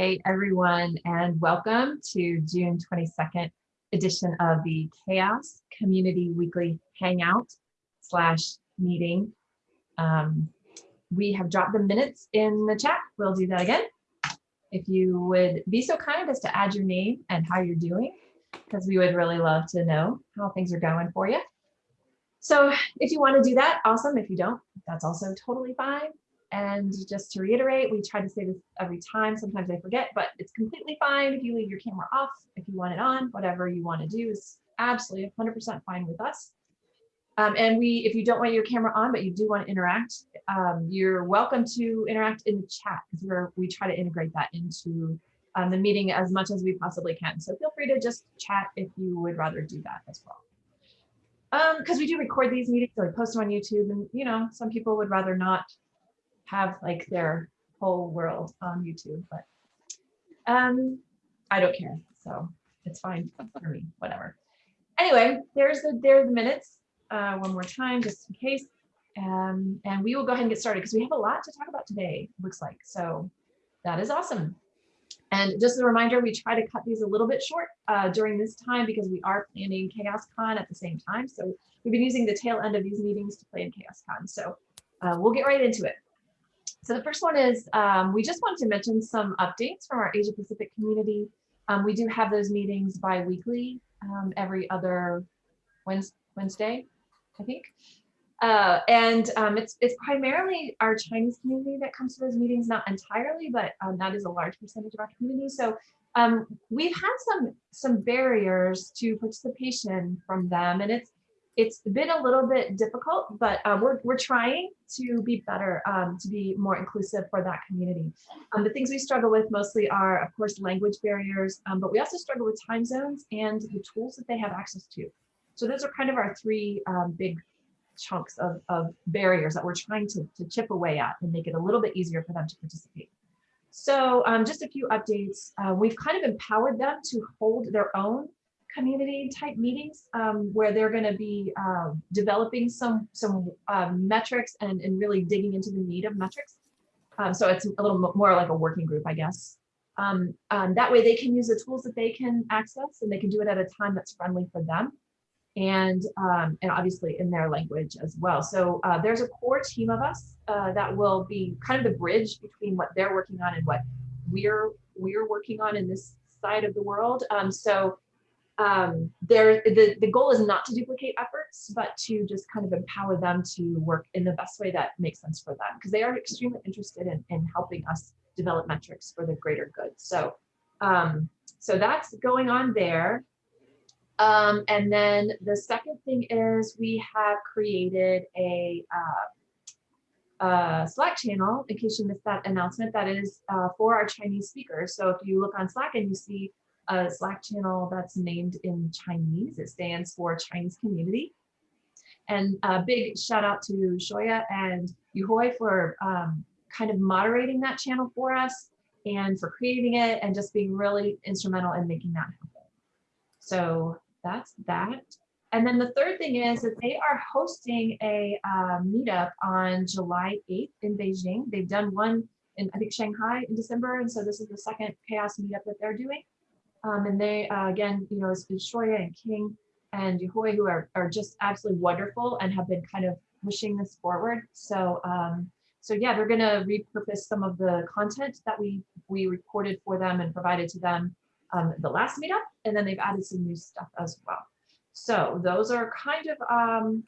Hey everyone, and welcome to June 22nd edition of the Chaos Community Weekly Hangout slash meeting. Um, we have dropped the minutes in the chat. We'll do that again. If you would be so kind as to add your name and how you're doing, because we would really love to know how things are going for you. So if you want to do that, awesome. If you don't, that's also totally fine. And just to reiterate, we try to say this every time. Sometimes I forget, but it's completely fine if you leave your camera off, if you want it on, whatever you want to do is absolutely 100% fine with us. Um, and we, if you don't want your camera on, but you do want to interact, um, you're welcome to interact in the chat because we're, we try to integrate that into um, the meeting as much as we possibly can. So feel free to just chat if you would rather do that as well. Because um, we do record these meetings, so we post them on YouTube, and you know, some people would rather not have like their whole world on YouTube, but um, I don't care. So it's fine for me, whatever. Anyway, there's the there's the minutes uh, one more time, just in case. Um, and we will go ahead and get started because we have a lot to talk about today, looks like. So that is awesome. And just a reminder, we try to cut these a little bit short uh, during this time because we are planning CHAOSScon at the same time. So we've been using the tail end of these meetings to plan CHAOSScon. So uh, we'll get right into it. So the first one is um, we just wanted to mention some updates from our Asia Pacific community. Um, we do have those meetings bi-weekly um, every other Wednesday, I think. Uh, and um, it's it's primarily our Chinese community that comes to those meetings, not entirely, but um, that is a large percentage of our community. So um, we've had some some barriers to participation from them, and it's it's been a little bit difficult, but uh, we're, we're trying to be better, um, to be more inclusive for that community. Um, the things we struggle with mostly are, of course, language barriers, um, but we also struggle with time zones and the tools that they have access to. So those are kind of our three um, big chunks of, of barriers that we're trying to, to chip away at and make it a little bit easier for them to participate. So um, just a few updates. Uh, we've kind of empowered them to hold their own community type meetings um, where they're going to be uh, developing some some um, metrics and, and really digging into the need of metrics. Um, so it's a little more like a working group, I guess. Um, um, that way they can use the tools that they can access and they can do it at a time that's friendly for them and and obviously in their language as well. So uh, there's a core team of us uh, that will be kind of the bridge between what they're working on and what we're we're working on in this side of the world. Um, so um, there, the, the goal is not to duplicate efforts, but to just kind of empower them to work in the best way that makes sense for them, because they are extremely interested in, in helping us develop metrics for the greater good. So, um, so that's going on there. Um, and then the second thing is we have created a uh, uh, Slack channel, in case you missed that announcement, that is uh, for our Chinese speakers. So if you look on Slack and you see a Slack channel that's named in Chinese. It stands for Chinese Community. And a big shout out to Xiaoya and Yehui for um, kind of moderating that channel for us and for creating it and just being really instrumental in making that happen. So that's that. And then the third thing is that they are hosting a uh, meetup on July 8th in Beijing. They've done one in, I think, Shanghai in December. And so this is the second chaos meetup that they're doing. Um, and they, uh, again, you know, it's, Xiaoya and King and Yehui who are, are just absolutely wonderful and have been kind of pushing this forward. So, um, so yeah, they're going to repurpose some of the content that we, we recorded for them and provided to them um, the last meetup, and then they've added some new stuff as well. So those are kind of um,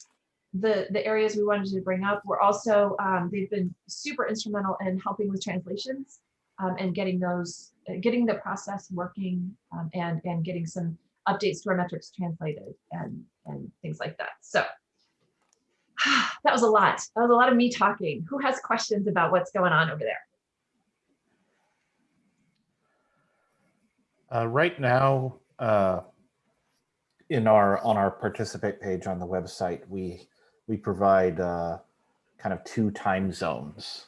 the, the areas we wanted to bring up. We're also, um, they've been super instrumental in helping with translations um, and getting those, uh, getting the process working um, and, and getting some updates to our metrics translated and, and things like that. So that was a lot. That was a lot of me talking. Who has questions about what's going on over there? Uh, right now, uh, in our on our participate page on the website, we we provide uh, kind of two time zones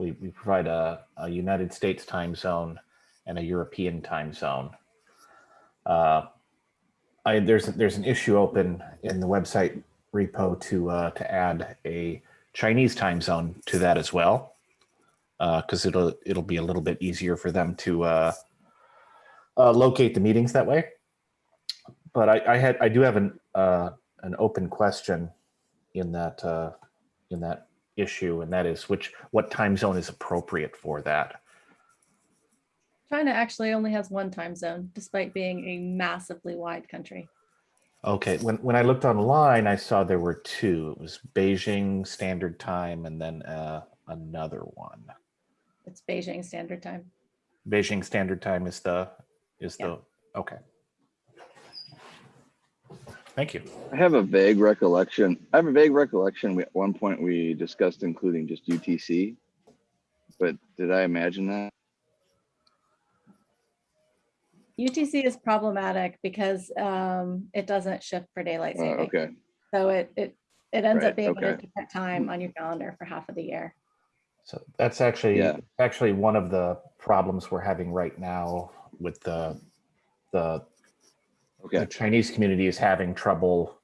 we, we provide a, a United States time zone and a European time zone. Uh, I, there's there's an issue open in the website repo to uh, to add a Chinese time zone to that as well. because it'll it'll be a little bit easier for them to uh, uh, locate the meetings that way. But I, I had I do have an uh, an open question in that uh, in that issue, and that is which what time zone is appropriate for that. China actually only has one time zone, despite being a massively wide country. Okay, when when I looked online, I saw there were two. It was Beijing Standard Time, and then uh, another one. It's Beijing Standard Time. Beijing Standard Time is the is Yeah. the okay. Thank you. I have a vague recollection. I have a vague recollection. We, at one point we discussed including just UTC. But did I imagine that? UTC is problematic because um, it doesn't shift for daylight Uh, saving. okay, So it, it, it ends Right, up being able to okay. time on your calendar for half of the year. So that's actually Yeah. actually one of the problems we're having right now with the the, the Chinese community is having trouble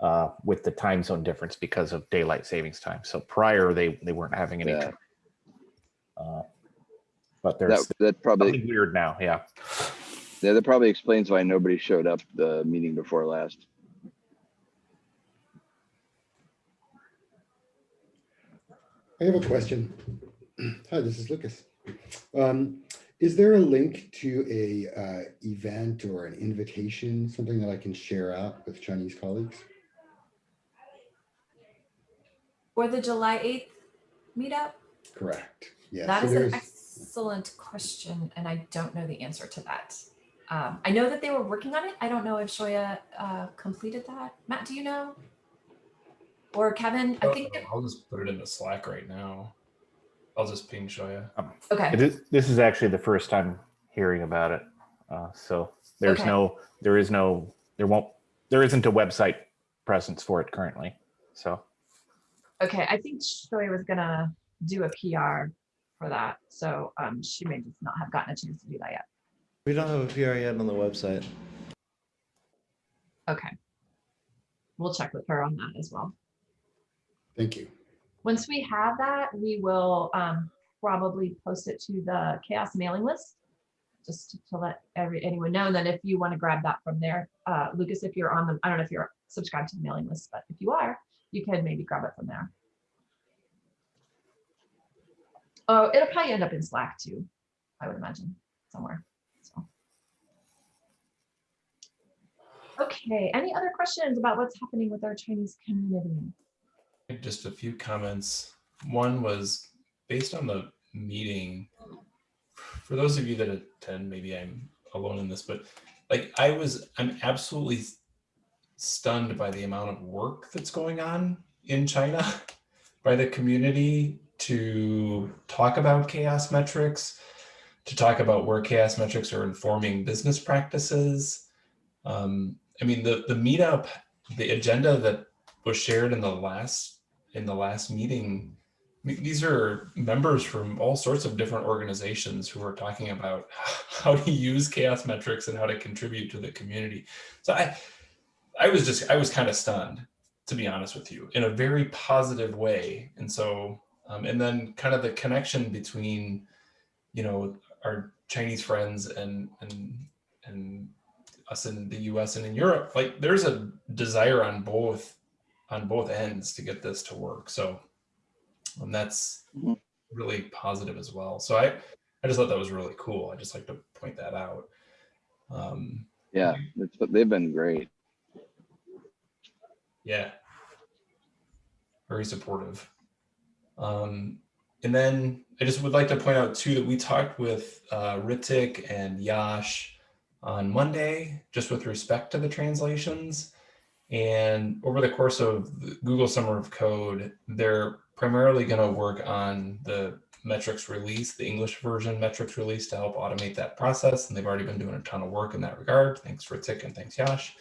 uh, with the time zone difference because of daylight savings time. So prior they they weren't having any. Yeah. Uh, but there's that, that probably, weird now. Yeah. yeah, that probably explains why nobody showed up the meeting before last. I have a question. Hi, this is Lucas. Um, is there a link to a uh, event or an invitation, something that I can share out with Chinese colleagues? For the July 8th meetup? Correct. Yeah. That so is an excellent question, and I don't know the answer to that. Um, I know that they were working on it. I don't know if Xiaoya uh, completed that. Matt, do you know? Or Kevin? I think- I'll just put it into Slack right now. I'll just ping Xiaoya. okay, It is, this is actually the first time hearing about it. Uh, so there's Okay. no, there is no, there won't, there isn't a website presence for it currently. So, Okay, I think Xiaoya was gonna do a PR for that, so um, she may just not have gotten a chance to do that yet. We don't have a PR yet on the website. Okay. We'll check with her on that as well. Thank you. Once we have that, we will um, probably post it to the chaos mailing list. Just to- to let every, anyone know, and then if you want to grab that from there, uh, Lucas, if you're on the, I don't know if you're subscribed to the mailing list, but if you are, you can maybe grab it from there. Oh, it'll probably end up in Slack too, I would imagine, somewhere, so. Okay, any other questions about what's happening with our Chinese community? Just a few comments. One was based on the meeting. For those of you that attend, maybe I'm alone in this, but like I was, I'm absolutely stunned by the amount of work that's going on in China by the community to talk about chaos metrics, to talk about where chaos metrics are informing business practices. Um, I mean, the, the meetup, the agenda that was shared in the last in the last meeting. These are members from all sorts of different organizations who are talking about how to use chaos metrics and how to contribute to the community. So I, I was just I was kind of stunned, to be honest with you, in a very positive way. And so, um, and then kind of the connection between, you know, our Chinese friends and and and us in the U.S. and in Europe, like there's a desire on both on both ends to get this to work. So um, that's Mhm. really positive as well. So I I just thought that was really cool. I just like to point that out. Um, Yeah, it's, they've been great. yeah. Very supportive. Um, and then I just would like to point out too that we talked with uh, Ritik and Yash on Monday, just with respect to the translations. And over the course of the Google Summer of Code, they're primarily going to work on the metrics release, the English version metrics release to help automate that process. And they've already been doing a ton of work in that regard. Thanks Ritik and thanks Yash.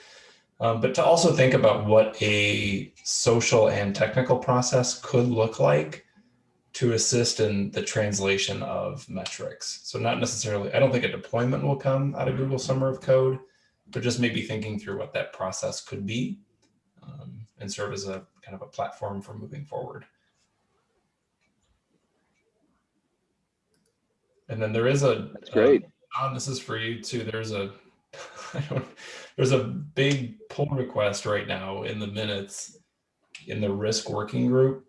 Um, but to also think about what a social and technical process could look like to assist in the translation of metrics. So not necessarily, I don't think a deployment will come out of Google Summer of Code, but just maybe thinking through what that process could be um, and serve as a kind of a platform for moving forward. And then there is a. That's great. uh, John, this is for you too. There's a, I don't, there's a big pull request right now in the minutes in the risk working group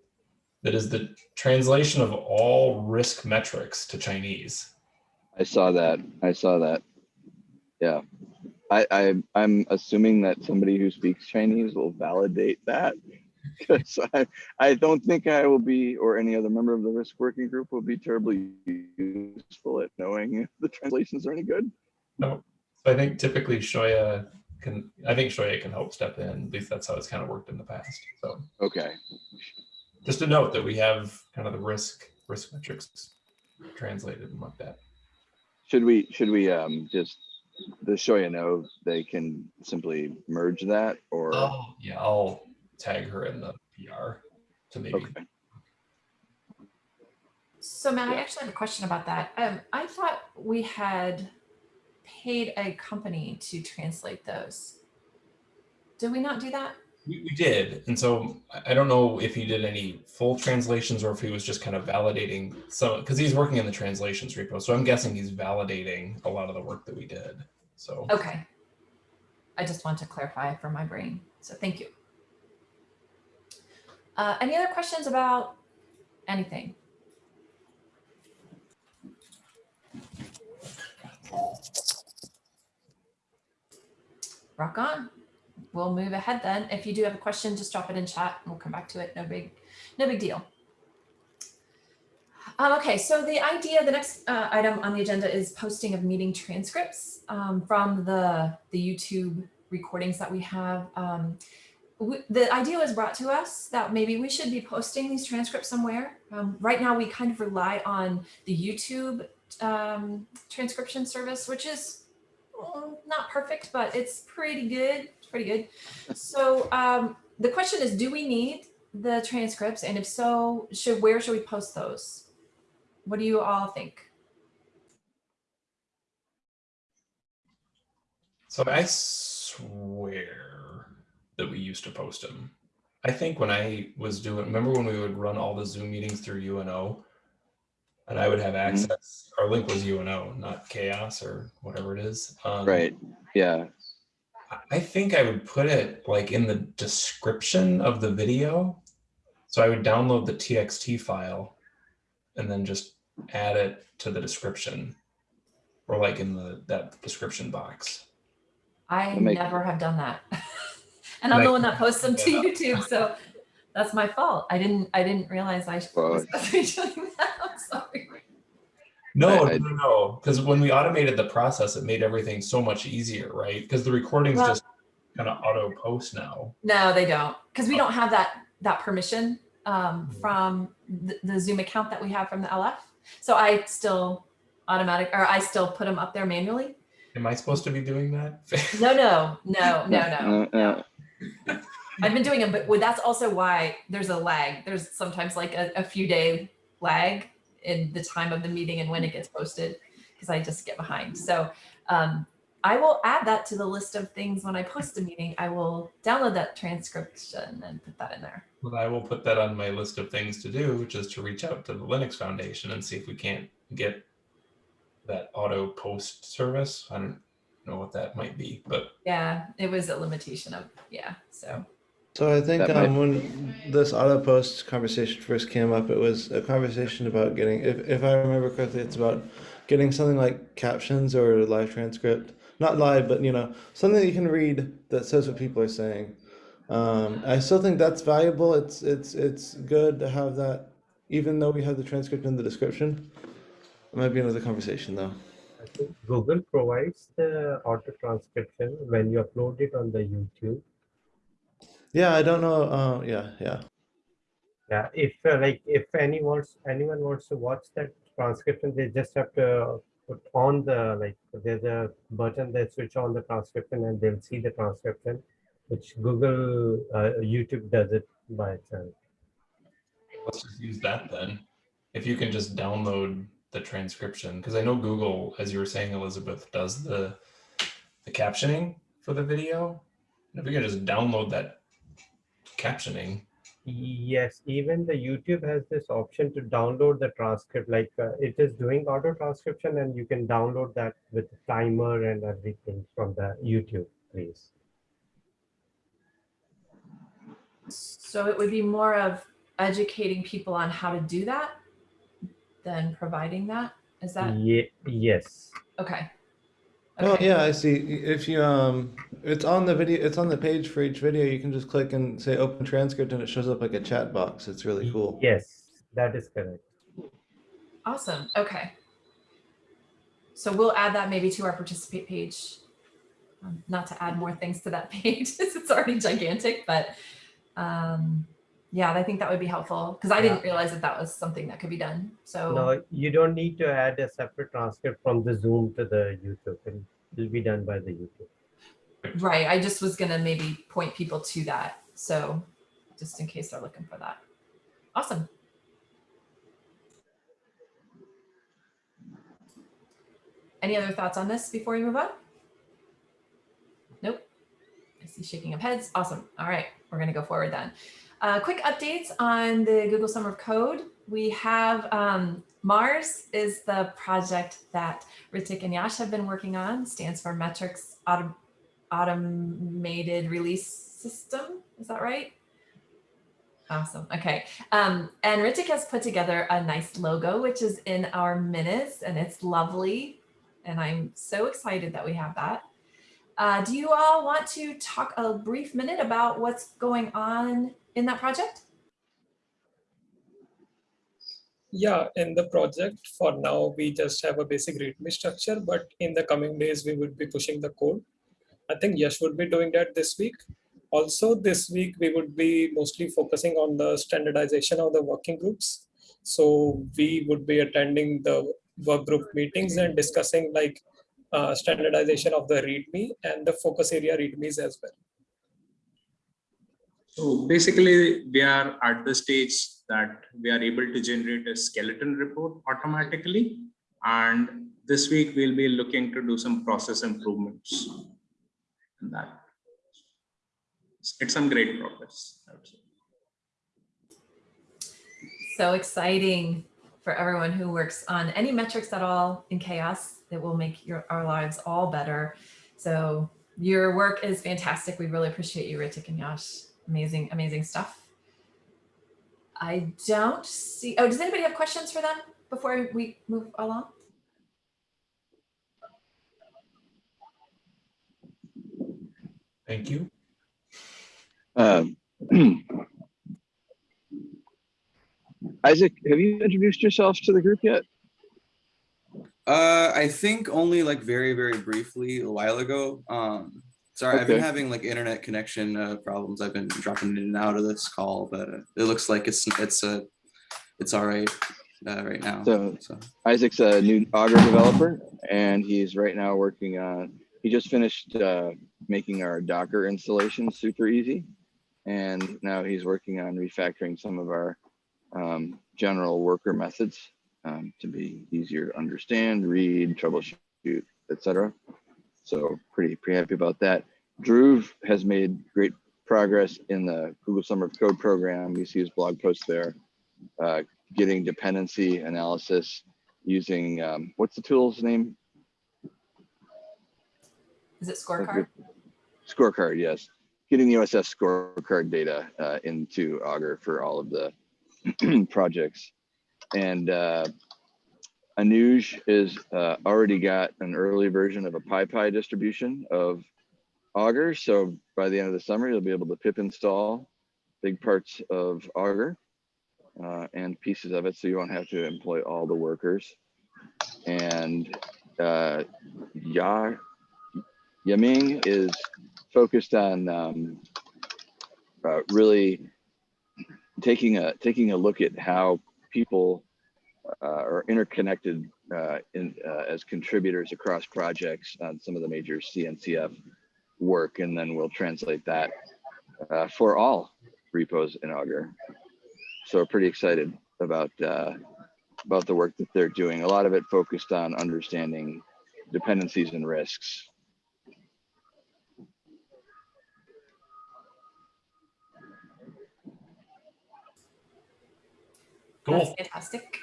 that is the translation of all risk metrics to Chinese. I saw that. I saw that. Yeah. I, I, I'm assuming that somebody who speaks Chinese will validate that. Because I, I don't think I will be, or any other member of the risk working group will be terribly useful at knowing if the translations are any good. No, so I think typically Xiaoya can, I think Xiaoya can help step in. At least that's how it's kind of worked in the past. So Okay. just a note that we have kind of the risk, risk metrics translated and like that. Should we, should we, um, just, the Xiaoya know they can simply merge that or? Oh, yeah, I'll tag her in the PR to maybe. Okay. So Matt, I actually have a question about that. Um, I thought we had paid a company to translate those. Did we not do that? We, we did. And so I- don't know if he did any full translations or if he was just kind of validating some, because he's working in the translations repo. So I'm guessing he's validating a lot of the work that we did. So. Okay. I just want to clarify for my brain. So thank you. Uh, any other questions about anything? Rock on. We'll move ahead then. If you do have a question, just drop it in chat and we'll come back to it. No big, no big deal. Um, okay, so the idea, the next uh, item on the agenda is posting of meeting transcripts um, from the, the YouTube recordings that we have. Um, the idea was brought to us that maybe we should be posting these transcripts somewhere. Um, right now, we kind of rely on the YouTube um, transcription service, which is mm, not perfect, but it's pretty good. It's pretty good. So um, the question is, do we need the transcripts? And if so, should where should we post those? What do you all think? So I swear that we used to post them. I think when I was doing, remember when we would run all the Zoom meetings through UNO? And I would have access, our link was UNO, not chaos or whatever it is. Um, Right. Yeah. I- I think I would put it like in the description of the video. So I would download the TXT file and then just add it to the description or like in the that description box. I make- never have done that. and I'm the one that posts them to YouTube, so that's my fault. I didn't I didn't realize I Well, sorry. No, I- I- no, no, because when we automated the process, it made everything so much easier, right? Because the recordings Well- just kind of auto post now. No, they don't. Because we don't have that that permission um, Mhm. from the, the Zoom account that we have from the LF. So I still automatic or I still put them up there manually. Am I supposed to be doing that? No, no, no, no, no. Uh, uh, I've been doing them, but that's also why there's a lag. There's sometimes like a, a few day lag in the time of the meeting and when it gets posted because I just get behind. So um, I will add that to the list of things when I post a meeting. I will download that transcription and put that in there. Well, I will put that on my list of things to do, which is to reach out to the Linux Foundation and see if we can't get that auto post service. I don't know what that might be, but Yeah, it was a limitation of, yeah, so. So I think That might- um, when this auto post conversation first came up, it was a conversation about getting, if, if I remember correctly, it's about getting something like captions or live transcript, not live, but you know, something that you can read that says what people are saying. Um, I still think that's valuable. It's it's it's good to have that, even though we have the transcript in the description. It might be another conversation though. Google provides the auto transcription when you upload it on the YouTube. Yeah, I don't know. Uh, yeah, yeah. Yeah, if uh, like if any wants anyone wants to watch that transcription, they just have to put on the like there's a button that switch on the transcription and they'll see the transcription, which Google uh, YouTube does it by itself. let's just use that then. If you can just download the transcription, because I know Google, as you were saying, Elizabeth, does the the captioning for the video. And if we can just download that captioning, Yes, even the YouTube has this option to download the transcript, like uh, it is doing auto transcription and you can download that with the timer and everything from the YouTube, please. So it would be more of educating people on how to do that than providing that. Is that Ye- yes. okay? Oh yeah, I see. If you um, it's on the video. It's on the page for each video. You can just click and say open transcript, and it shows up like a chat box. It's really cool. Yes, that is correct. Awesome. Okay. So we'll add that maybe to our participate page. Um, not to add more things to that page, since it's already gigantic, but um, yeah, I think that would be helpful because I didn't realize that that was something that could be done. So No, you don't need to add a separate transcript from the Zoom to the YouTube. It'll, it'll be done by the YouTube. right, I just was gonna maybe point people to that. So just in case they're looking for that. Awesome. Any other thoughts on this before we move on? Nope. I see shaking of heads. Awesome. All right, we're gonna go forward then. Uh, quick updates on the Google Summer of Code. We have um, Mars is the project that Ritik and Yash have been working on. Stands for Metrics Autom- Automated Release System. Is that right? Awesome. Okay. Um, and Ritik has put together a nice logo, which is in our minutes, and it's lovely. And I'm so excited that we have that. Uh, do you all want to talk a brief minute about what's going on in that project? Yeah, in the project for now, we just have a basic README structure, but in the coming days, we would be pushing the code. I think Yash would be doing that this week. Also, this week, we would be mostly focusing on the standardization of the working groups. So we would be attending the work group meetings and discussing like uh, standardization of the README and the focus area READMEs as well. So basically, we are at the stage that we are able to generate a skeleton report automatically. And this week, we'll be looking to do some process improvements in that. It's some great progress. So exciting for everyone who works on any metrics at all in chaos. that will make your our lives all better. So your work is fantastic. We really appreciate you, Ritik and Yash. Amazing, amazing stuff. I don't see, oh, does anybody have questions for them before we move along? Thank you. Um, Isaac, have you introduced yourself to the group yet? Uh, I think only like very, very briefly a while ago. Um, sorry, I've been having like internet connection uh, problems. I've been dropping in and out of this call, but uh, it looks like it's it's uh, it's all right uh, right now. So So Isaac's a new Augur developer, and he's right now working on. He just finished uh, making our Docker installation super easy, and now he's working on refactoring some of our um, general worker methods um, to be easier to understand, read, troubleshoot, etc. So pretty pretty happy about that. Dhruv has made great progress in the Google Summer of Code program. You see his blog post there, uh, getting dependency analysis using um, what's the tool's name? Is it scorecard? Scorecard, yes. Getting the OSS scorecard data uh, into Augur for all of the projects. And uh, Anuj is uh, already got an early version of a PyPI distribution of Augur. So by the end of the summer, you'll be able to pip install big parts of Augur uh, and pieces of it. So you won't have to employ all the workers. And uh, Ya Yaming is focused on um, uh, really taking a taking a look at how people uh, are interconnected uh, in, uh, as contributors across projects on some of the major CNCF work, and then we'll translate that uh, for all repos in Augur. So we're pretty excited about uh, about the work that they're doing. A lot of it focused on understanding dependencies and risks. That's Cool. fantastic.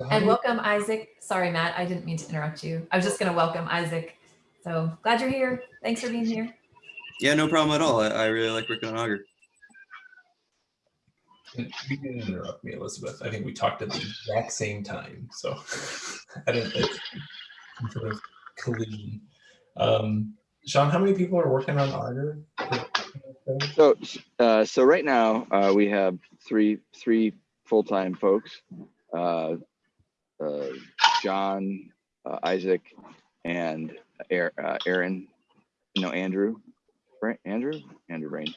And welcome, Isaac. Sorry, Matt, I didn't mean to interrupt you. I was just going to welcome Isaac. So glad you're here. Thanks for being here. Yeah, no problem at all. I, I really like working on Augur. You didn't interrupt me, Elizabeth. I think we talked at the exact same time, so I don't it's some Sort of collision. Um, Sean, how many people are working on Augur? So, uh, so right now, uh, we have three, three full-time folks. Uh, uh, John, uh, Isaac, and Aaron, uh, Aaron, no, Andrew, right? Andrew, Andrew Rain.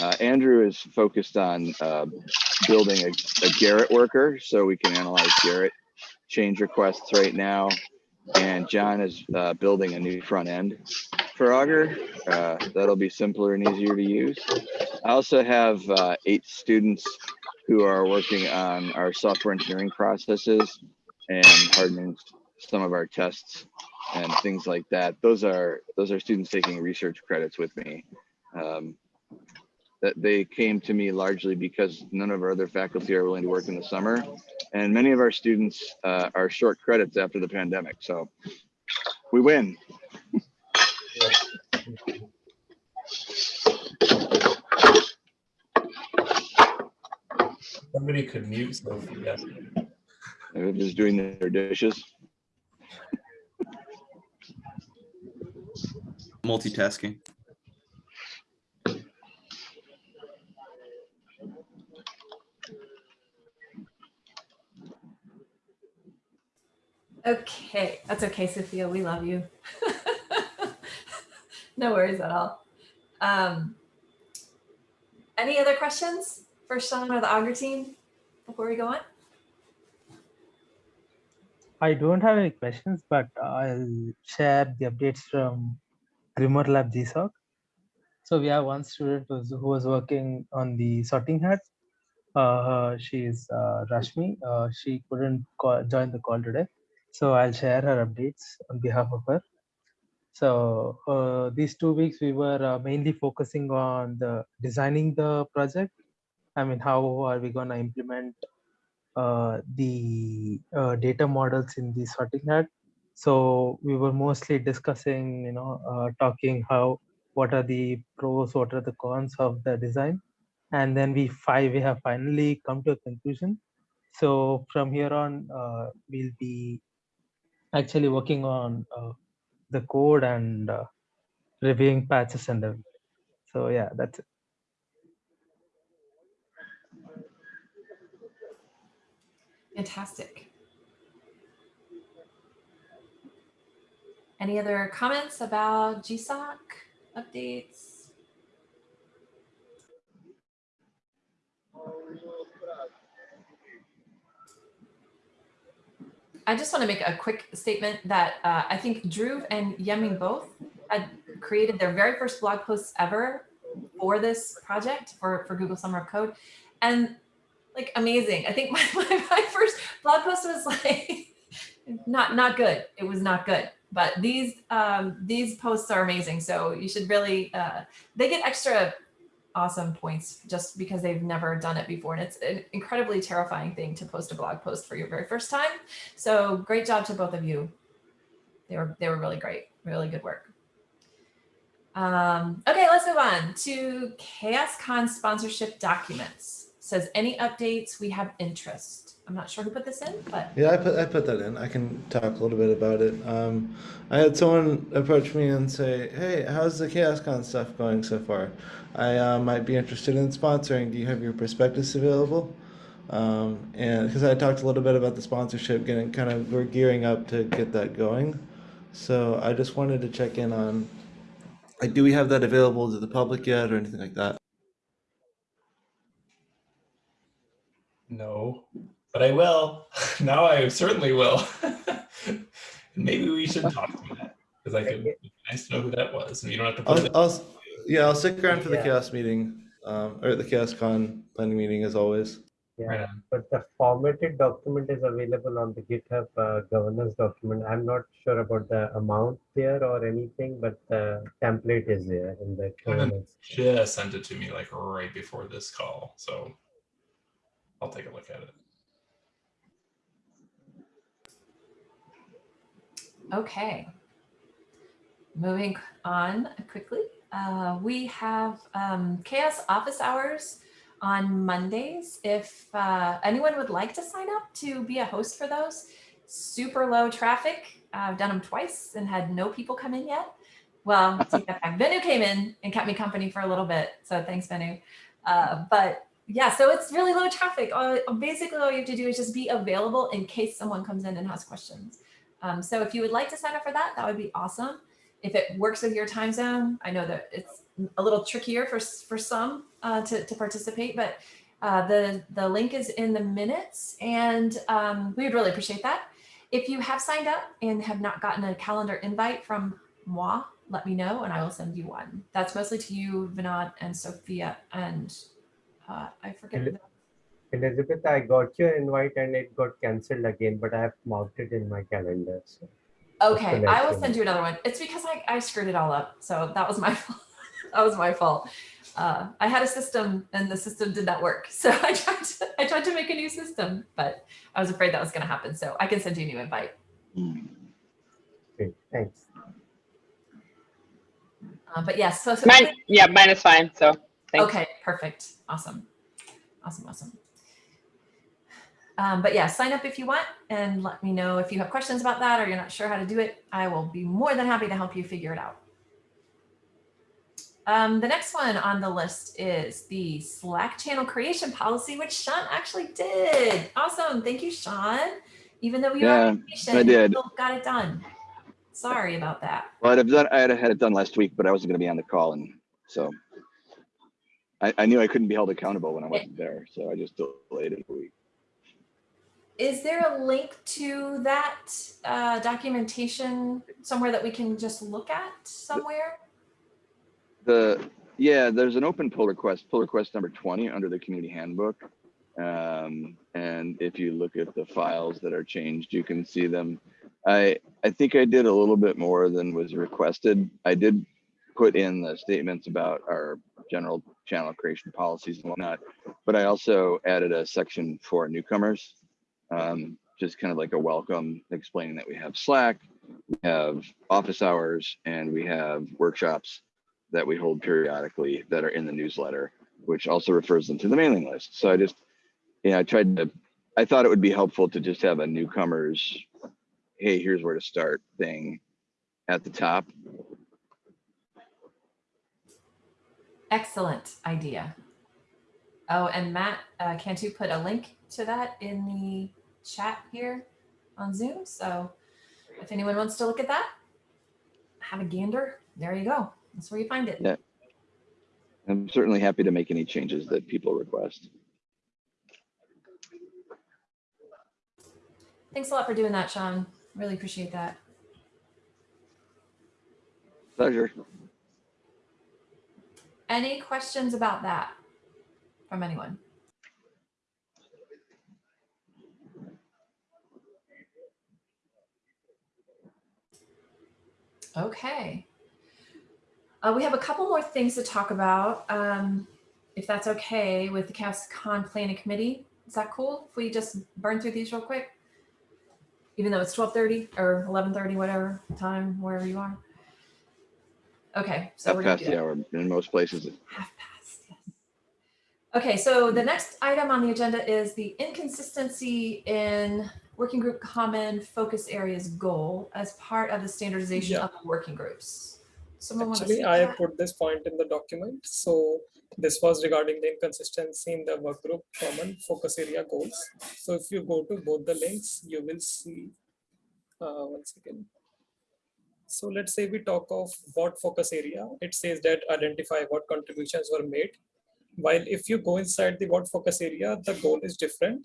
Uh, Andrew is focused on, uh, building a, a Gerrit worker so we can analyze Gerrit change requests right now. And John is, uh, building a new front end for Augur. Uh, that'll be simpler and easier to use. I also have uh, eight students who are working on our software engineering processes and hardening some of our tests and things like that. Those are those are students taking research credits with me. Um, that they came to me largely because none of our other faculty are willing to work in the summer, and many of our students uh, are short credits after the pandemic. So we win. Somebody could mute Sophie. Yes. They're just doing their dishes. Multitasking. Okay, that's okay, Sophia. We love you. no worries at all. Um, any other questions for Sean or the Augur team before we go on? I don't have any questions, but I'll share the updates from GrimoireLab GSOC. So we have one student who was working on the sorting hat. Uh, she is uh, Rashmi. Uh, she couldn't call, join the call today. So I'll share her updates on behalf of her. So uh, these two weeks we were uh, mainly focusing on the designing the project. I mean, how are we gonna implement uh, the uh, data models in the sorting hat. So we were mostly discussing, you know, uh, talking how, what are the pros, what are the cons of the design. And then we five, we have finally come to a conclusion. So from here on, uh, we'll be actually working on uh, the code and uh, reviewing patches and everything. So yeah, that's it. Fantastic. Any other comments about GSOC updates? I just want to make a quick statement that uh, I think Drew and Yeming both had created their very first blog posts ever for this project for, for Google Summer of Code. And like amazing. I think my, my, my first blog post was like not not good. It was not good. But these um, these posts are amazing. So you should really uh, they get extra awesome points just because they've never done it before. And it's an incredibly terrifying thing to post a blog post for your very first time. So great job to both of you. They were they were really great, really good work. Um, okay, let's move on to CHAOSScon sponsorship documents. Says any updates, we have interest. I'm not sure who put this in, but Yeah, I put I put that in. I can talk a little bit about it. Um, I had someone approach me and say, "Hey, how's the CHAOSScon stuff going so far? I uh, might be interested in sponsoring. Do you have your prospectus available?" Um, and because I talked a little bit about the sponsorship, getting kind of we're gearing up to get that going. So I just wanted to check in on, like, do we have that available to the public yet, or anything like that? No, but I will. Now I certainly will. Maybe we should talk to that because I could. Be nice to know who that was, and you don't have to put. I'll, I'll, yeah, I'll stick around for the Yeah. chaos meeting, um, or the chaos con planning meeting as always. Yeah, Right but the formatted document is available on the GitHub uh, governance document. I'm not sure about the amount there or anything, but the template is there in the Kevin governance. just sent it to me like right before this call, so I'll take a look at it. Okay. Moving on quickly, uh, we have um, Chaos office hours on Mondays. If uh, anyone would like to sign up to be a host for those, super low traffic. I've done them twice and had no people come in yet. Well. Venu came in and kept me company for a little bit. So thanks, Venu. Uh, but yeah, so it's really low traffic. Basically, all you have to do is just be available in case someone comes in and has questions. Um, so if you would like to sign up for that, that would be awesome. If it works with your time zone, I know that it's a little trickier for, for some uh, to, to participate, but uh, the, the link is in the minutes and um, we would really appreciate that. If you have signed up and have not gotten a calendar invite from moi, let me know and I will send you one. That's mostly to you, Vinod and Sophia and uh, I forget. Ele- Elizabeth, I got your invite and it got cancelled again, but I have marked it in my calendar. So. Okay, I will send you another one. It's because I, I screwed it all up. So that was my fault. that was my fault. Uh, I had a system and the system did not work. So I tried to, I tried to make a new system, but I was afraid that was going to happen. So I can send you a new invite. Great, thanks. Uh, but yes, so, so Mine, yeah, mine is fine. So thanks. Okay, perfect. Awesome. Awesome, awesome. Um, but yeah, sign up if you want and let me know if you have questions about that or you're not sure how to do it. I will be more than happy to help you figure it out. Um, the next one on the list is the Slack channel creation policy, which Sean actually did. Awesome. Thank you, Sean. Even though we were Yeah, vacation, I you did. still got it done. Sorry about that. Well, I'd have done, I had had it done last week, but I wasn't gonna be on the call and so. I, I knew I couldn't be held accountable when I wasn't there, so I just delayed it a week. Is there a link to that uh, documentation somewhere that we can just look at somewhere? The, yeah, there's an open pull request, pull request number 20 under the community handbook. Um, and if you look at the files that are changed, you can see them. I, I think I did a little bit more than was requested. I did put in the statements about our general channel creation policies and whatnot, but I also added a section for newcomers. Um, just kind of like a welcome, explaining that we have Slack, we have office hours, and we have workshops that we hold periodically that are in the newsletter, which also refers them to the mailing list. So I just, yeah, I tried to, I thought it would be helpful to just have a newcomers, hey, here's where to start thing at the top. Excellent idea. Oh, and Matt, uh, can't you put a link to that in the chat here on Zoom? So if anyone wants to look at that, have a gander. There you go. That's where you find it. Yeah. I'm certainly happy to make any changes that people request. Thanks a lot for doing that, Sean. Really appreciate that. Pleasure. Any questions about that from anyone? Okay. Uh, we have a couple more things to talk about, um, if that's okay with the Chaos Con Planning Committee. Is that cool if we just burn through these real quick? Even though it's 12:30 or 11:30, whatever time, wherever you are. Okay, so Half we're past the hour in most places. Half past, yes. Okay, so the next item on the agenda is the inconsistency in working group common focus areas goal as part of the standardization Yeah. of the working groups. Someone want to Actually, speak I to have that? put this point in the document. So this was regarding the inconsistency in the work group common focus area goals. So if you go to both the links, you will see, uh, one second. So let's say we talk of what focus area, it says that identify what contributions were made. While if you go inside the what focus area, the goal is different.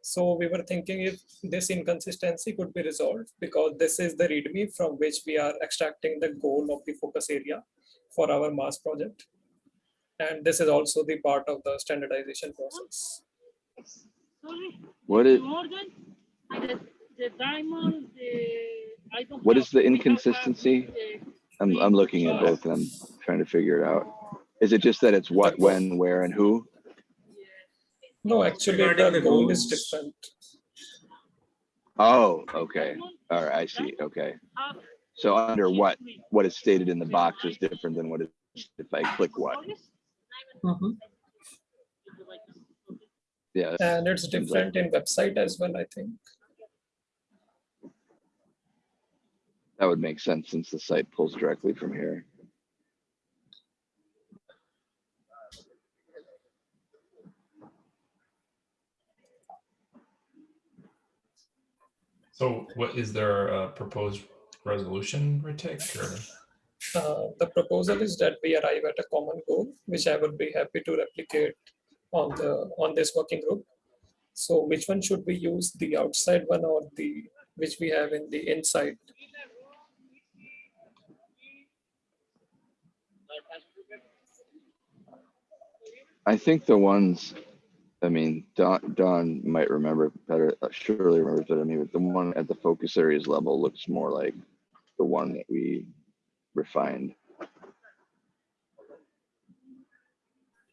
So we were thinking if this inconsistency could be resolved because this is the README from which we are extracting the goal of the focus area for our MARS project. And this is also the part of the standardization process. What is, what is the inconsistency? I'm, I'm looking at both and I'm trying to figure it out. Is it just that it's what, when, where, and who? No, actually Regarding the the goal is different. Oh, okay. All right, I see. Okay. So under what, what is stated in the box is different than what is, if I click what? Mm-hmm. Yeah. And it's seems like- different in website as well, I think. That would make sense since the site pulls directly from here. So what, is there a proposed resolution, Ritik, or? Uh, the proposal is that we arrive at a common goal, which I would be happy to replicate on the, on this working group. So which one should we use, the outside one or the, which we have in the inside? I think the ones, I mean, Don, Don might remember better, uh, surely remembers better than me, but the one at the focus areas level looks more like the one that we refined.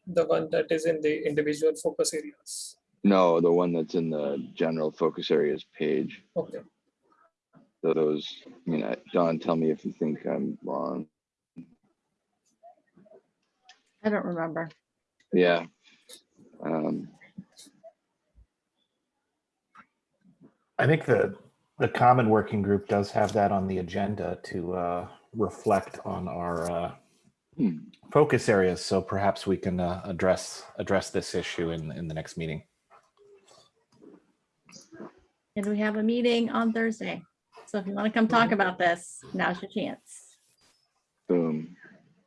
The one that is in the individual focus areas. No, the one that's in the general focus areas page. Okay, So Those, I mean, Don, tell me if you think I'm wrong. I don't remember. Yeah. Um, I think the, the common working group does have that on the agenda to uh, reflect on our uh, Hmm. focus areas. So perhaps we can uh, address, address this issue in, in the next meeting. And we have a meeting on Thursday. So if you want to come talk about this, now's your chance. Boom,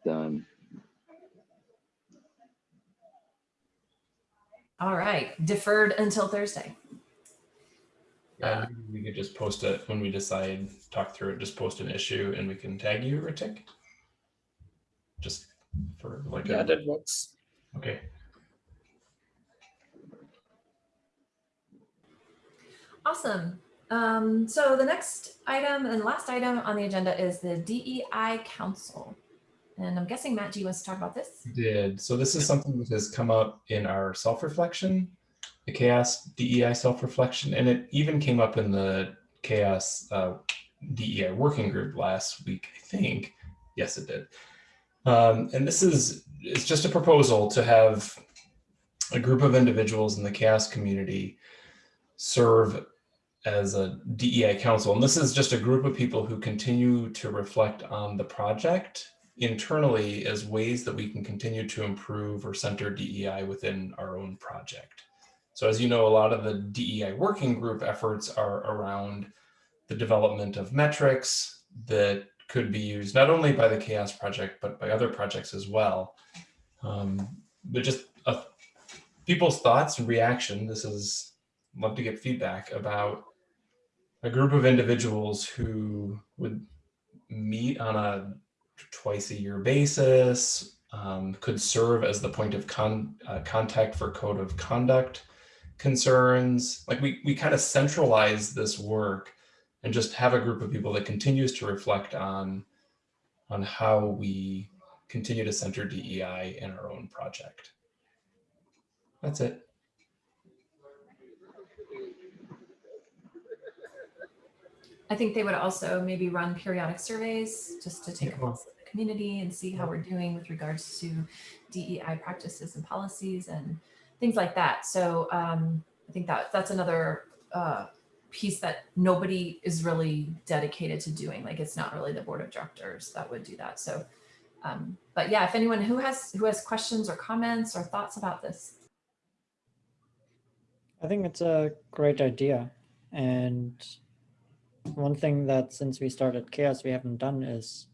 done. All right, deferred until Thursday. Uh, we could just post it when we decide, talk through it, just post an issue and we can tag you, Ritik? Just for like yeah, a, that works. okay. Awesome. Um, so the next item and last item on the agenda is the DEI Council. And I'm guessing Matt G wants to talk about this. Did, so this is something that has come up in our self-reflection, the CHAOSS DEI self-reflection, and it even came up in the CHAOSS uh, DEI working group last week, I think. Yes, it did. Um, and this is, it's just a proposal to have a group of individuals in the CHAOSS community serve as a DEI council. And this is just a group of people who continue to reflect on the project internally as ways that we can continue to improve or center DEI within our own project. So as you know, a lot of the DEI working group efforts are around the development of metrics that could be used not only by the CHAOSS Project, but by other projects as well. Um, but just people's thoughts and reaction, this is, love to get feedback about a group of individuals who would meet on a twice a year basis, um, could serve as the point of con uh, contact for code of conduct concerns. Like we, we kind of centralize this work and just have a group of people that continues to reflect on, on how we continue to center DEI in our own project. That's it. I think they would also maybe run periodic surveys just to take a Yeah. pulse of the community and see how we're doing with regards to DEI practices and policies and things like that. So um, I think that that's another uh, piece that nobody is really dedicated to doing. Like it's not really the board of directors that would do that. So, um, but yeah, if anyone who has who has questions or comments or thoughts about this, I think it's a great idea. And one thing that since we started CHAOSS we haven't done is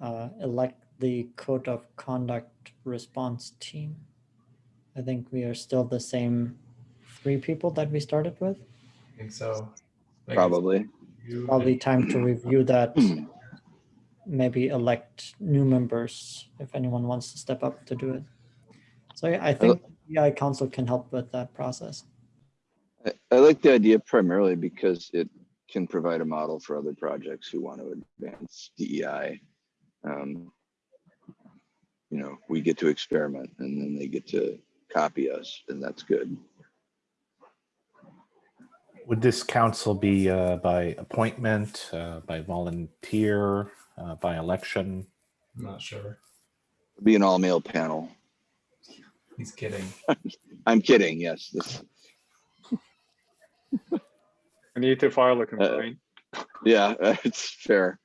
uh, elect the code of conduct response team. I think we are still the same three people that we started with. I think so. Like, Probably. Probably time to review that. Maybe elect new members if anyone wants to step up to do it. So yeah, I think DEI council can help with that process. I, I like the idea primarily because it can provide a model for other projects who want to advance DEI. Um, you know, we get to experiment and then they get to copy us and that's good. Would this council be uh, by appointment, uh, by volunteer, uh, by election? I'm not sure. Be an all male panel. He's kidding. I'm kidding. Yes. This, I need to file a complaint. yeah, it's fair.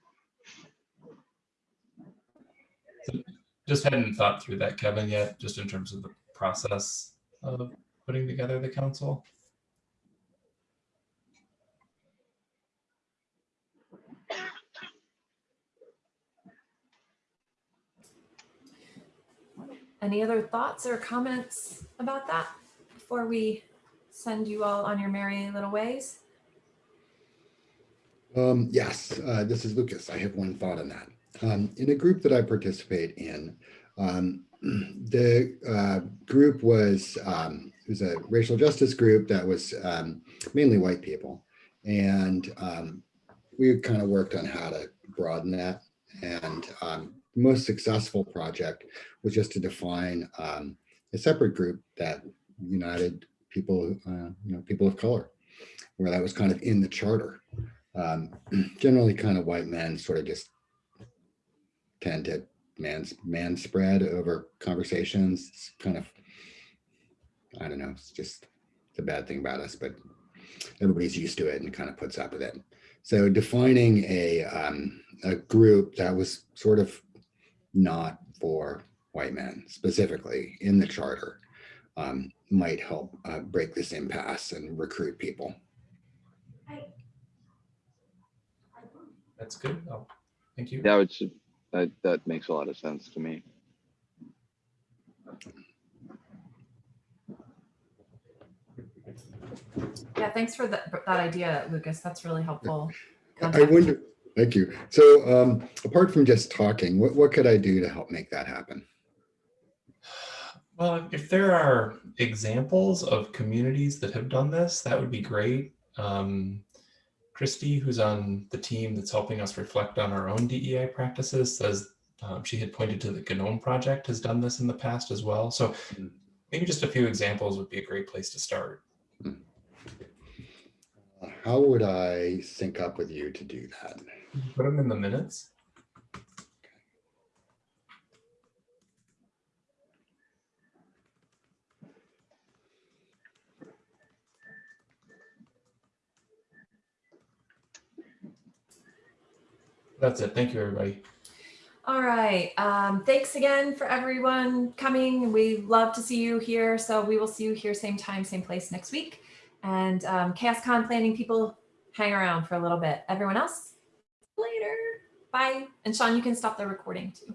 Just hadn't thought through that, Kevin, yet, just in terms of the process of putting together the council. Any other thoughts or comments about that before we send you all on your merry little ways? Um, yes, uh, this is Lucas. I have one thought on that. Um, in a group that I participate in, um, the uh, group was um, it was a racial justice group that was um, mainly white people, and um, we kind of worked on how to broaden that. And um, the most successful project was just to define a separate group that united people, uh, you know, people of color, where that was kind of in the charter. Um, generally, kind of white men sort of just tend to man's man spread over conversations. It's kind of, I don't know, it's just the bad thing about us, but everybody's used to it and kind of puts up with it. So defining a, um, a group that was sort of not for white men specifically in the charter um, might help uh, break this impasse and recruit people. That's good. Oh, thank you. Yeah, it's, that, that makes a lot of sense to me. Yeah, thanks for that, that idea, Lucas. That's really helpful. I wonder, thank you. So um, apart from just talking, what, what could I do to help make that happen? Well, if there are examples of communities that have done this, that would be great. Um, Christy, who's on the team that's helping us reflect on our own DEI practices, says um, she had pointed to the GNOME project has done this in the past as well. So maybe just a few examples would be a great place to start. How would I sync up with you to do that? Put them in the minutes. That's it. Thank you, everybody. All right. Um, thanks again for everyone coming. We love to see you here. So we will see you here same time, same place next week. And um, CHAOSScon planning people hang around for a little bit. Everyone else, later. Bye. And Sean, you can stop the recording too.